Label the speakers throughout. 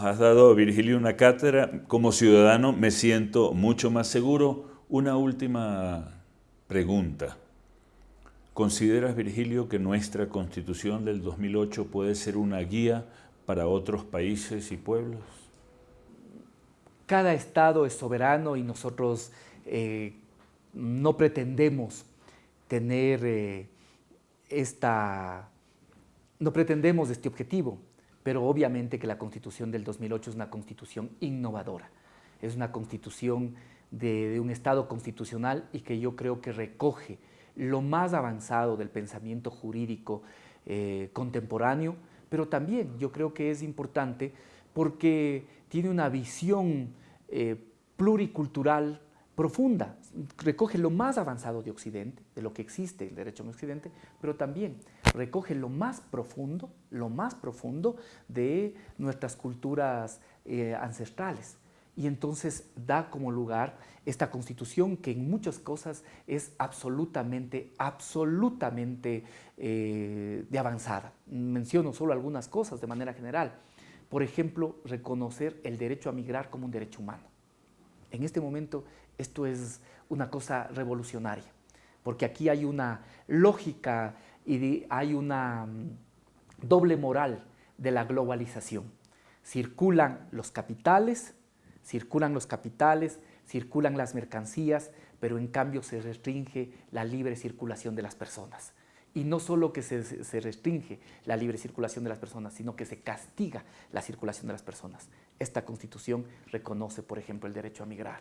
Speaker 1: Has dado, Virgilio, una cátedra. Como ciudadano me siento mucho más seguro. Una última pregunta. ¿Consideras, Virgilio, que nuestra Constitución del 2008 puede ser una guía para otros países y pueblos?
Speaker 2: Cada Estado es soberano y nosotros eh, no pretendemos tener eh, esta... no pretendemos este objetivo pero obviamente que la Constitución del 2008 es una Constitución innovadora, es una Constitución de, un Estado constitucional y que yo creo que recoge lo más avanzado del pensamiento jurídico eh, contemporáneo, pero también yo creo que es importante porque tiene una visión eh, pluricultural profunda, recoge lo más avanzado de Occidente, de lo que existe el derecho en Occidente, pero también recoge lo más profundo, lo más profundo de nuestras culturas eh, ancestrales. Y entonces da como lugar esta constitución que en muchas cosas es absolutamente, absolutamente eh, de avanzada. Menciono solo algunas cosas de manera general. Por ejemplo, reconocer el derecho a migrar como un derecho humano. En este momento esto es una cosa revolucionaria, porque aquí hay una lógica y hay una mm, doble moral de la globalización. Circulan los capitales, circulan los capitales, circulan las mercancías, pero en cambio se restringe la libre circulación de las personas. Y no solo que se, restringe la libre circulación de las personas, sino que se castiga la circulación de las personas. Esta Constitución reconoce, por ejemplo, el derecho a migrar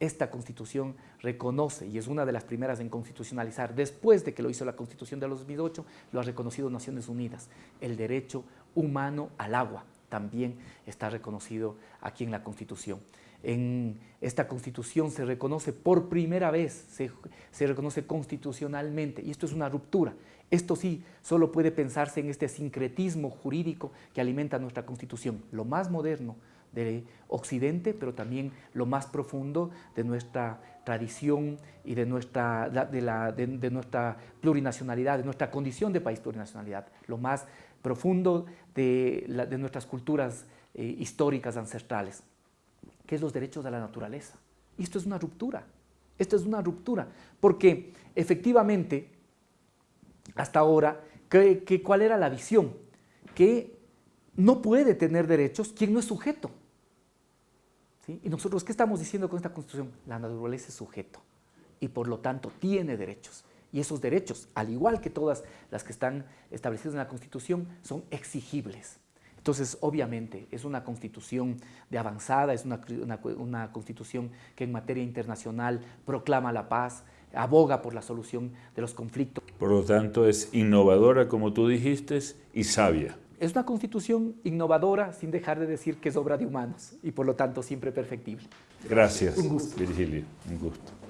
Speaker 2: esta Constitución reconoce, y es una de las primeras en constitucionalizar, después de que lo hizo la Constitución de los 2008, lo ha reconocido Naciones Unidas, el derecho humano al agua también está reconocido aquí en la Constitución. En esta Constitución se reconoce por primera vez, se, se reconoce constitucionalmente, y esto es una ruptura. Esto sí, solo puede pensarse en este sincretismo jurídico que alimenta nuestra Constitución, lo más moderno, de Occidente, pero también lo más profundo de nuestra tradición y de nuestra, de, la, de, nuestra plurinacionalidad, de nuestra condición de país plurinacionalidad, lo más profundo de, de nuestras culturas eh, históricas ancestrales, que es los derechos de la naturaleza. Y esto es una ruptura, esto es una ruptura, porque efectivamente, hasta ahora, que, ¿cuál era la visión? Que no puede tener derechos quien no es sujeto. Y nosotros, ¿qué estamos diciendo con esta Constitución? La naturaleza es sujeto y por lo tanto tiene derechos. Y esos derechos, al igual que todas las que están establecidas en la Constitución, son exigibles. Entonces, obviamente, es una constitución de avanzada, es una, una, constitución que en materia internacional proclama la paz, aboga por la solución de los conflictos.
Speaker 1: Por lo tanto, es innovadora, como tú dijiste, y sabia.
Speaker 2: Es una constitución innovadora sin dejar de decir que es obra de humanos y por lo tanto siempre perfectible.
Speaker 1: Gracias, Virgilio. Un gusto.